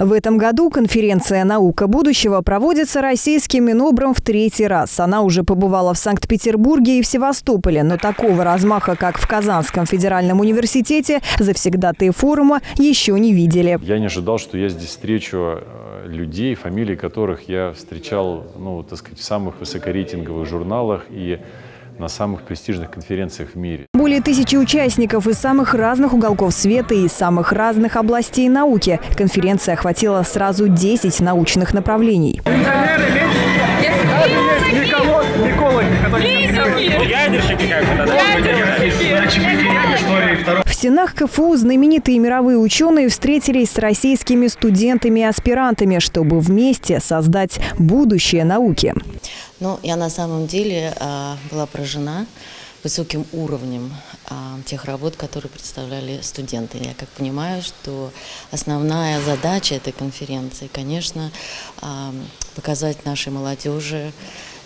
В этом году конференция «Наука будущего» проводится российским Минобром в третий раз. Она уже побывала в Санкт-Петербурге и в Севастополе, но такого размаха, как в Казанском федеральном университете, завсегдатые форума еще не видели. Я не ожидал, что я здесь встречу э, людей, фамилии которых я встречал, ну, так сказать, в самых высокорейтинговых журналах и на самых престижных конференциях в мире. Более тысячи участников из самых разных уголков света и из самых разных областей науки. Конференция охватила сразу 10 научных направлений. В стенах КФУ знаменитые мировые ученые встретились с российскими студентами и аспирантами, чтобы вместе создать будущее науки. Ну, я на самом деле а, была поражена высоким уровнем а, тех работ, которые представляли студенты. Я как понимаю, что основная задача этой конференции, конечно, а, показать нашей молодежи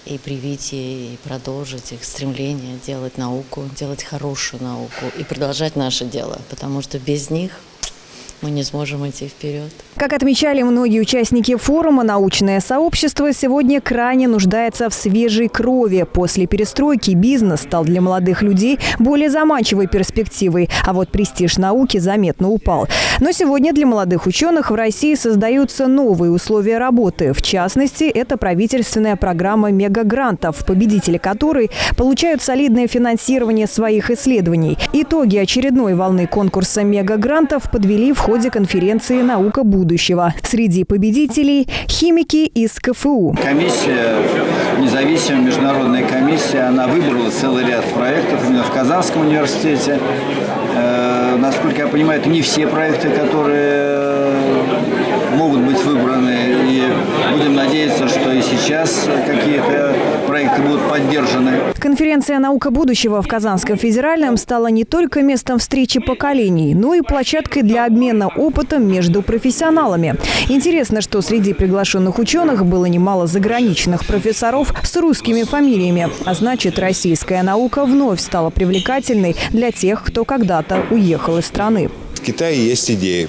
и привить и продолжить их стремление делать науку, делать хорошую науку и продолжать наше дело, потому что без них мы не сможем идти вперед. Как отмечали многие участники форума, научное сообщество сегодня крайне нуждается в свежей крови. После перестройки бизнес стал для молодых людей более заманчивой перспективой, а вот престиж науки заметно упал. Но сегодня для молодых ученых в России создаются новые условия работы. В частности, это правительственная программа мегагрантов, победители которой получают солидное финансирование своих исследований. Итоги очередной волны конкурса мегагрантов подвели в ходе конференции «Наука будущего». Среди победителей – химики из КФУ. Комиссия, независимая международная комиссия, она выбрала целый ряд проектов именно в Казанском университете. Э, насколько я понимаю, это не все проекты, которые могут быть выбраны. Будем надеяться, что и сейчас какие-то проекты будут поддержаны. Конференция «Наука будущего» в Казанском федеральном стала не только местом встречи поколений, но и площадкой для обмена опытом между профессионалами. Интересно, что среди приглашенных ученых было немало заграничных профессоров с русскими фамилиями. А значит, российская наука вновь стала привлекательной для тех, кто когда-то уехал из страны. Китае есть идея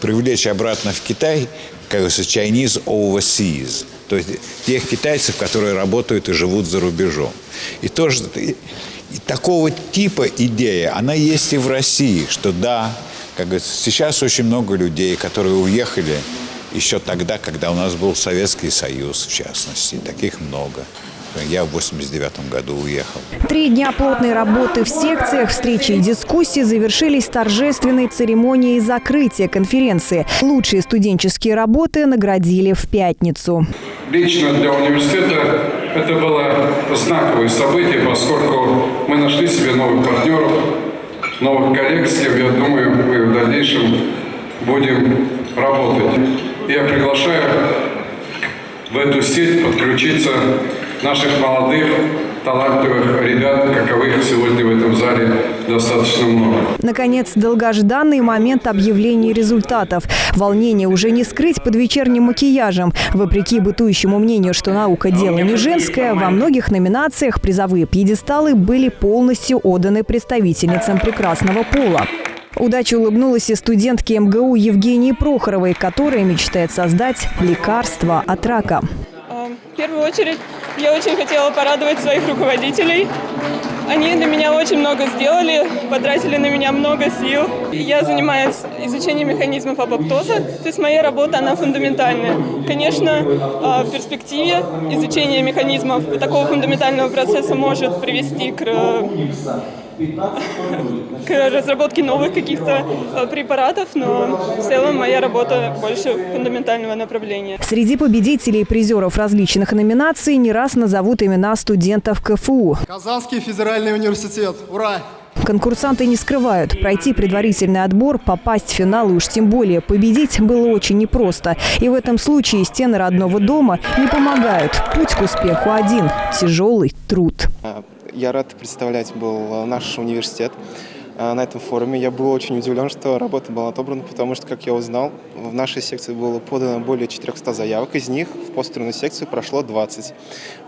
привлечь обратно в Китай, как говорится, Chinese overseas – то есть тех китайцев, которые работают и живут за рубежом. И тоже и такого типа идея, она есть и в России, что да, как говорится, сейчас очень много людей, которые уехали еще тогда, когда у нас был Советский Союз, в частности, таких много. Я в 89 году уехал. Три дня плотной работы в секциях, встречи и дискуссии завершились торжественной церемонией закрытия конференции. Лучшие студенческие работы наградили в пятницу. Лично для университета это было знаковое событие, поскольку мы нашли себе новых партнеров, новых коллег, с кем, я думаю, мы в дальнейшем будем работать. Я приглашаю в эту сеть подключиться наших молодых, талантливых ребят, каковых сегодня в этом зале достаточно много. Наконец, долгожданный момент объявления результатов. Волнение уже не скрыть под вечерним макияжем. Вопреки бытующему мнению, что наука – дело не женское, во многих номинациях призовые пьедесталы были полностью отданы представительницам прекрасного пола. Удача улыбнулась и студентке МГУ Евгении Прохоровой, которая мечтает создать лекарство от рака. В первую очередь я очень хотела порадовать своих руководителей. Они для меня очень много сделали, потратили на меня много сил. Я занимаюсь изучением механизмов апоптоза, то есть моя работа, она фундаментальная. Конечно, а, в перспективе изучение механизмов такого фундаментального процесса может привести к к разработке новых каких-то э, препаратов, но в целом моя работа больше фундаментального направления. Среди победителей и призеров различных номинаций не раз назовут имена студентов КФУ. Казанский федеральный университет. Ура! Конкурсанты не скрывают. Пройти предварительный отбор, попасть в финал и уж тем более победить было очень непросто. И в этом случае стены родного дома не помогают. Путь к успеху один – тяжелый труд. Я рад представлять был наш университет. А, на этом форуме. Я был очень удивлен, что работа была отобрана, потому что, как я узнал, в нашей секции было подано более 400 заявок, из них в постерную секцию прошло 20.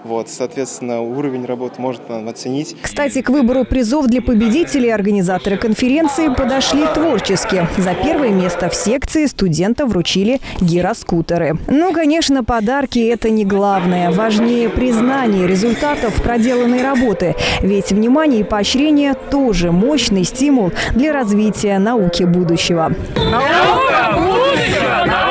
Вот, соответственно, уровень работы можно оценить. Кстати, к выбору призов для победителей организаторы конференции подошли творчески. За первое место в секции студентам вручили гироскутеры. Ну, конечно, подарки – это не главное. Важнее признание результатов проделанной работы. Ведь внимание и поощрение – тоже мощный стимул для развития науки будущего. Наука будущего!